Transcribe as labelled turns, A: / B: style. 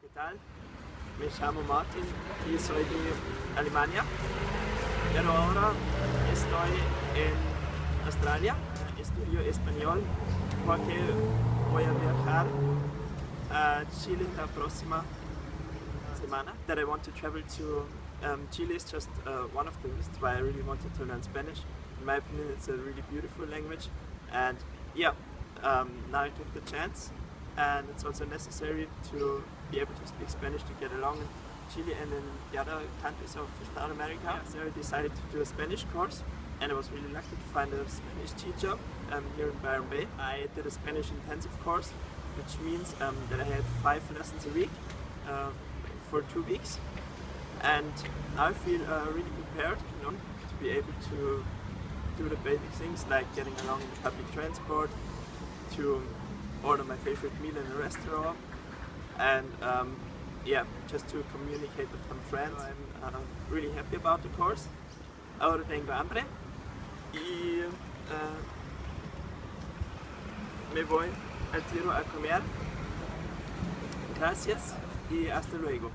A: ¿qué tal? Me llamo Martin y soy de Alemania. Pero ahora estoy en Australia, estudio español porque voy a viajar a Chile la próxima semana. That I want to travel to um, Chile is just uh, one of the reasons why I really wanted to learn Spanish. In my opinion, it's a really beautiful language, and yeah, um, now I took the chance, and it's also necessary to be able to speak Spanish to get along in Chile and in the other countries of South America. Yeah. So I decided to do a Spanish course, and I was really lucky to find a Spanish teacher um, here in Byron Bay. I did a Spanish intensive course, which means um, that I had five lessons a week uh, for two weeks and I feel uh, really prepared you know, to be able to do the basic things like getting along in the public transport, to order my favorite meal in a restaurant and um, yeah, just to communicate with some friends. I'm uh, really happy about the course. Ahora tengo hambre y uh, me voy al tiro a comer. Gracias y hasta luego.